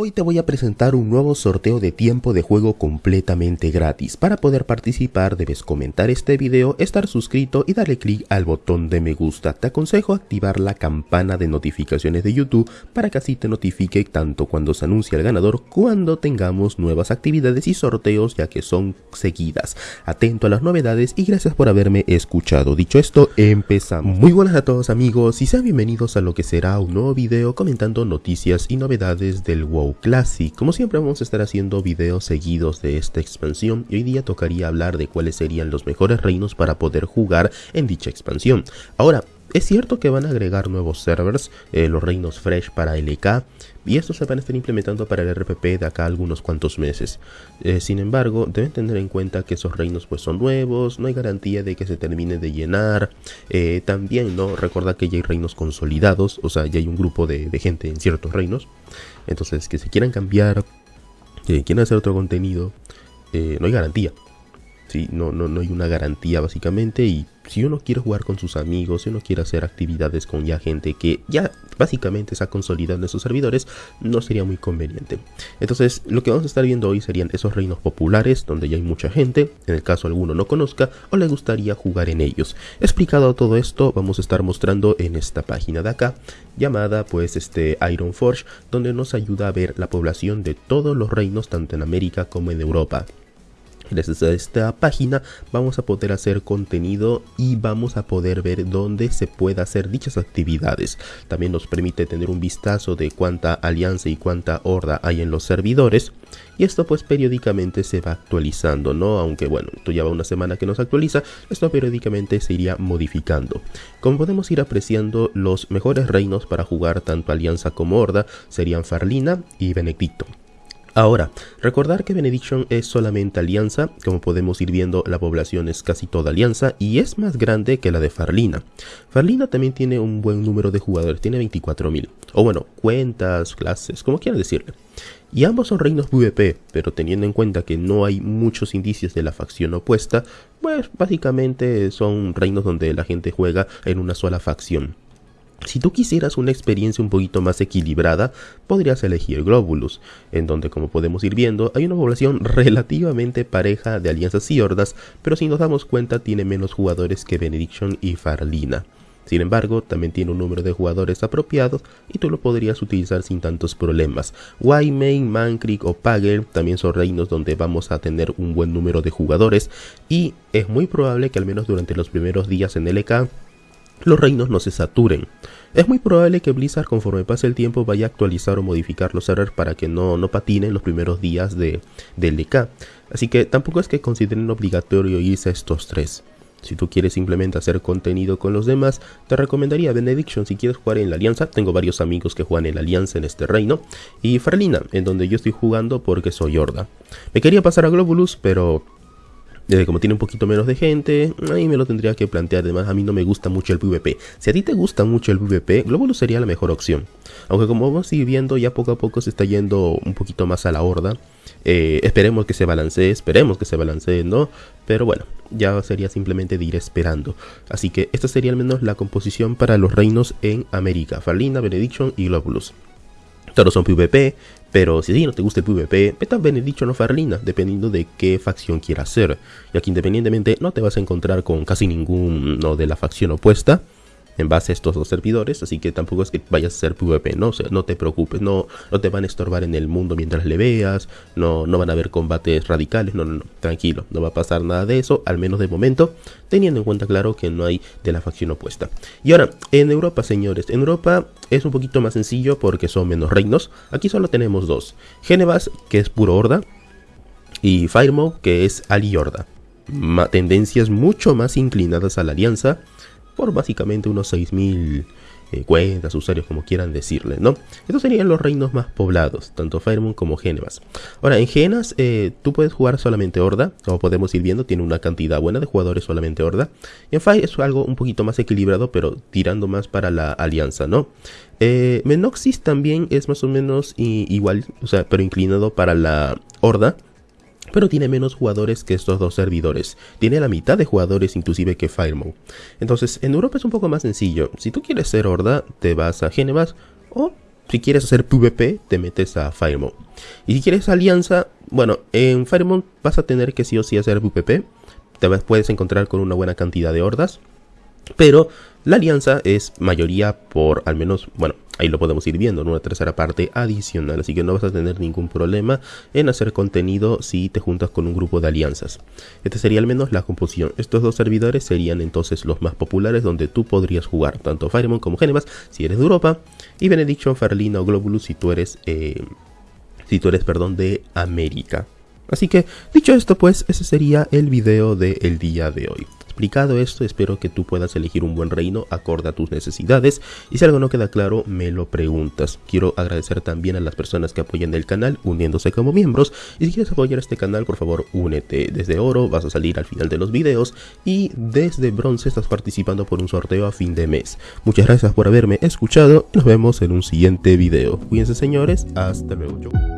Hoy te voy a presentar un nuevo sorteo de tiempo de juego completamente gratis. Para poder participar debes comentar este video, estar suscrito y darle clic al botón de me gusta. Te aconsejo activar la campana de notificaciones de YouTube para que así te notifique tanto cuando se anuncia el ganador cuando tengamos nuevas actividades y sorteos ya que son seguidas. Atento a las novedades y gracias por haberme escuchado. Dicho esto, empezamos. Muy buenas a todos amigos y sean bienvenidos a lo que será un nuevo video comentando noticias y novedades del WoW Classic. Como siempre vamos a estar haciendo videos seguidos de esta expansión y hoy día tocaría hablar de cuáles serían los mejores reinos para poder jugar en dicha expansión. Ahora, es cierto que van a agregar nuevos servers, eh, los reinos fresh para LK, y estos se van a estar implementando para el RPP de acá algunos cuantos meses. Eh, sin embargo, deben tener en cuenta que esos reinos pues son nuevos, no hay garantía de que se termine de llenar. Eh, también no recordar que ya hay reinos consolidados, o sea, ya hay un grupo de, de gente en ciertos reinos. Entonces, que se quieran cambiar, que quieran hacer otro contenido, no hay garantía. ¿sí? No, no, no hay una garantía básicamente y si uno quiere jugar con sus amigos, si uno quiere hacer actividades con ya gente que ya básicamente está consolidando en sus servidores, no sería muy conveniente. Entonces, lo que vamos a estar viendo hoy serían esos reinos populares donde ya hay mucha gente, en el caso alguno no conozca o le gustaría jugar en ellos. Explicado todo esto, vamos a estar mostrando en esta página de acá, llamada pues este Iron Forge, donde nos ayuda a ver la población de todos los reinos tanto en América como en Europa. Gracias a esta página vamos a poder hacer contenido y vamos a poder ver dónde se puede hacer dichas actividades. También nos permite tener un vistazo de cuánta alianza y cuánta horda hay en los servidores. Y esto pues periódicamente se va actualizando, ¿no? Aunque bueno, esto ya va una semana que nos actualiza, esto periódicamente se iría modificando. Como podemos ir apreciando, los mejores reinos para jugar tanto alianza como horda serían Farlina y Benedicto. Ahora, recordar que Benediction es solamente alianza, como podemos ir viendo la población es casi toda alianza y es más grande que la de Farlina. Farlina también tiene un buen número de jugadores, tiene 24.000, o bueno, cuentas, clases, como quieran decirle. Y ambos son reinos PvP, pero teniendo en cuenta que no hay muchos indicios de la facción opuesta, pues básicamente son reinos donde la gente juega en una sola facción. Si tú quisieras una experiencia un poquito más equilibrada, podrías elegir Globulus, en donde como podemos ir viendo hay una población relativamente pareja de alianzas y hordas, pero si nos damos cuenta tiene menos jugadores que Benediction y Farlina. Sin embargo, también tiene un número de jugadores apropiados y tú lo podrías utilizar sin tantos problemas. Wymain, Mankrik o Pagel también son reinos donde vamos a tener un buen número de jugadores y es muy probable que al menos durante los primeros días en LK los reinos no se saturen. Es muy probable que Blizzard conforme pase el tiempo vaya a actualizar o modificar los servers para que no, no patinen los primeros días de, de LK. Así que tampoco es que consideren obligatorio irse a estos tres. Si tú quieres simplemente hacer contenido con los demás, te recomendaría Benediction si quieres jugar en la Alianza. Tengo varios amigos que juegan en la Alianza en este reino. Y Farlina, en donde yo estoy jugando porque soy Horda. Me quería pasar a Globulus, pero como tiene un poquito menos de gente, ahí me lo tendría que plantear. Además, a mí no me gusta mucho el PvP. Si a ti te gusta mucho el PvP, Globulus sería la mejor opción. Aunque como vamos a ir viendo, ya poco a poco se está yendo un poquito más a la horda. Eh, esperemos que se balancee, esperemos que se balancee, ¿no? Pero bueno, ya sería simplemente de ir esperando. Así que esta sería al menos la composición para los reinos en América. Farlina, Benediction y Globulus. Todos son PvP, pero si no te gusta el PvP, vete a Benediction o Farlina, dependiendo de qué facción quieras ser. Ya que independientemente no te vas a encontrar con casi ninguno de la facción opuesta en base a estos dos servidores, así que tampoco es que vayas a hacer PvP, ¿no? no te preocupes, no, no te van a estorbar en el mundo mientras le veas, no, no van a haber combates radicales, no, no, no, tranquilo, no va a pasar nada de eso, al menos de momento, teniendo en cuenta, claro, que no hay de la facción opuesta. Y ahora, en Europa, señores, en Europa es un poquito más sencillo porque son menos reinos, aquí solo tenemos dos, Genevas, que es puro horda, y Firemo, que es Ali Horda. tendencias mucho más inclinadas a la alianza, por básicamente unos 6000 eh, cuentas, usuarios, como quieran decirle, ¿no? Estos serían los reinos más poblados, tanto Firemoon como Genevas. Ahora, en Genas eh, tú puedes jugar solamente Horda, como podemos ir viendo, tiene una cantidad buena de jugadores solamente Horda. Y en Fire es algo un poquito más equilibrado, pero tirando más para la alianza, ¿no? Eh, Menoxis también es más o menos igual, o sea, pero inclinado para la Horda pero tiene menos jugadores que estos dos servidores. Tiene la mitad de jugadores inclusive que Firemo. Entonces, en Europa es un poco más sencillo. Si tú quieres ser Horda, te vas a Genevas o si quieres hacer PvP, te metes a Firemount. Y si quieres alianza, bueno, en Firemount vas a tener que sí o sí hacer PvP. Te puedes encontrar con una buena cantidad de hordas. Pero la alianza es mayoría por al menos, bueno, ahí lo podemos ir viendo, en una tercera parte adicional, así que no vas a tener ningún problema en hacer contenido si te juntas con un grupo de alianzas. Esta sería al menos la composición. Estos dos servidores serían entonces los más populares donde tú podrías jugar, tanto Firemon como Genemas si eres de Europa, y Benediction, Farlina o Globulus si tú eres, eh, si tú eres, perdón, de América. Así que, dicho esto, pues ese sería el video del día de hoy. Esto, espero que tú puedas elegir un buen reino acorde a tus necesidades y si algo no queda claro, me lo preguntas. Quiero agradecer también a las personas que apoyan el canal uniéndose como miembros y si quieres apoyar este canal, por favor, únete. Desde oro vas a salir al final de los videos y desde bronce estás participando por un sorteo a fin de mes. Muchas gracias por haberme escuchado y nos vemos en un siguiente video. Cuídense señores, hasta luego.